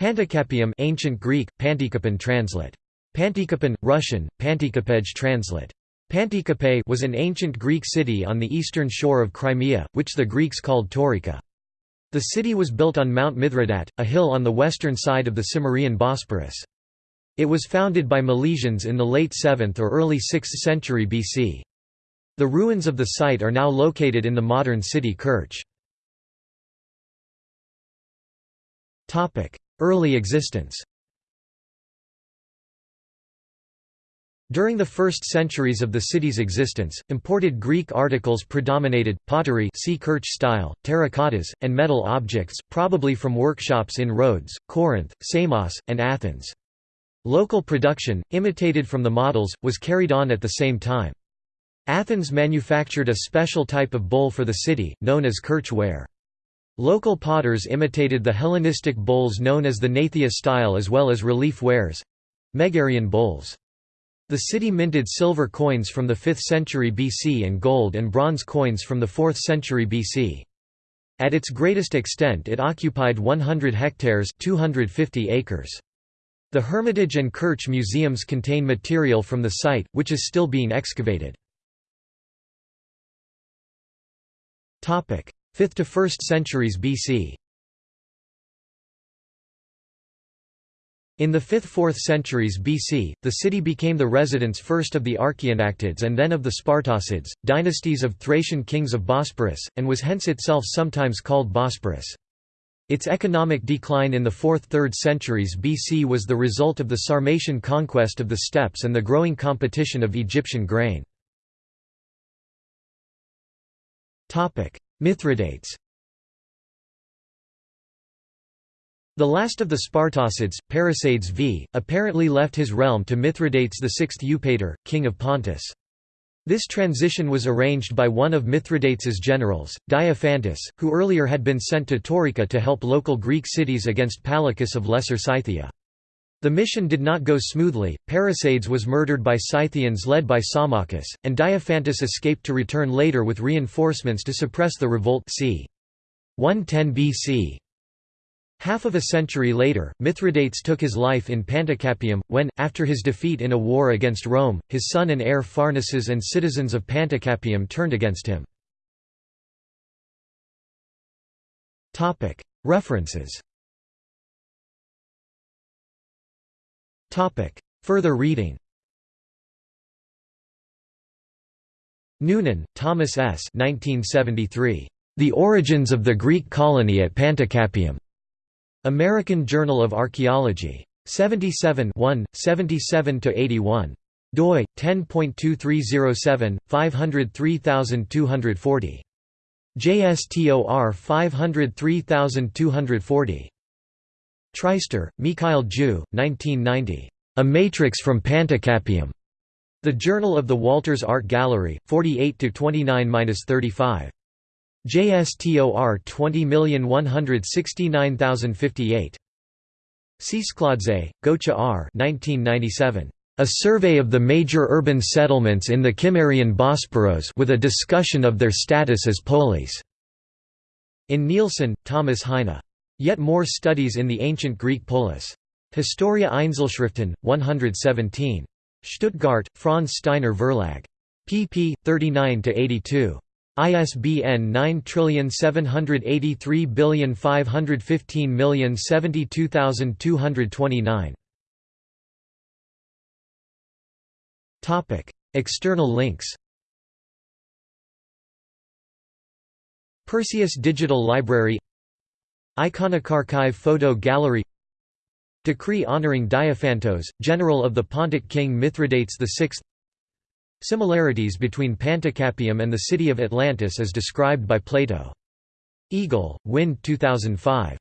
Panticapaeum ancient Greek, Pantikapan translate. Pantikapan, Russian, Pantikapej translate. Pantikapae was an ancient Greek city on the eastern shore of Crimea, which the Greeks called Taurika. The city was built on Mount Mithridat, a hill on the western side of the Cimmerian Bosporus. It was founded by Milesians in the late 7th or early 6th century BC. The ruins of the site are now located in the modern city Kerch. Early existence During the first centuries of the city's existence, imported Greek articles predominated, pottery see Kerch style, terracottas, and metal objects, probably from workshops in Rhodes, Corinth, Samos, and Athens. Local production, imitated from the models, was carried on at the same time. Athens manufactured a special type of bowl for the city, known as Kerch ware. Local potters imitated the Hellenistic bowls known as the Gnathia style as well as relief wares—Megarian bowls. The city minted silver coins from the 5th century BC and gold and bronze coins from the 4th century BC. At its greatest extent it occupied 100 hectares 250 acres. The Hermitage and Kerch museums contain material from the site, which is still being excavated. 5th to 1st centuries BC In the 5th–4th centuries BC, the city became the residence first of the Archaeonactids and then of the Spartocids, dynasties of Thracian kings of Bosporus, and was hence itself sometimes called Bosporus. Its economic decline in the 4th–3rd centuries BC was the result of the Sarmatian conquest of the steppes and the growing competition of Egyptian grain. Mithridates The last of the Spartocids, Parisades v, apparently left his realm to Mithridates VI Eupator, king of Pontus. This transition was arranged by one of Mithridates's generals, Diophantus, who earlier had been sent to Taurika to help local Greek cities against Palachus of Lesser Scythia. The mission did not go smoothly, Parisades was murdered by Scythians led by Samachus, and Diophantus escaped to return later with reinforcements to suppress the revolt c. 110 BC. Half of a century later, Mithridates took his life in Panticapaeum, when, after his defeat in a war against Rome, his son and heir Pharnaces and citizens of Panticapaeum turned against him. References Further reading Noonan, Thomas S. 1973. The Origins of the Greek Colony at Panticapaeum. American Journal of Archaeology. 77 1, 77–81. doi, 10.2307, 503240. JSTOR 503240. Treister, Mikhail Ju, 1990. A Matrix from Panticapaeum. The Journal of the Walters Art Gallery, 48–29–35. JSTOR 20169058. Tsetskhladze, Gocha R. 1997. A Survey of the Major Urban Settlements in the Cimmerian Bosporos with a discussion of their status as polis. In Nielsen, Thomas Heine. Yet more studies in the ancient Greek polis. Historia Einzelschriften, 117. Stuttgart, Franz Steiner Verlag. pp. 39–82. ISBN 9783515072229. Topic: External links. Perseus Digital Library Iconocarchive Photo Gallery Decree honoring Diophantos, general of the Pontic king Mithridates VI Similarities between Panticapaeum and the city of Atlantis as described by Plato. Eagle, Wind 2005.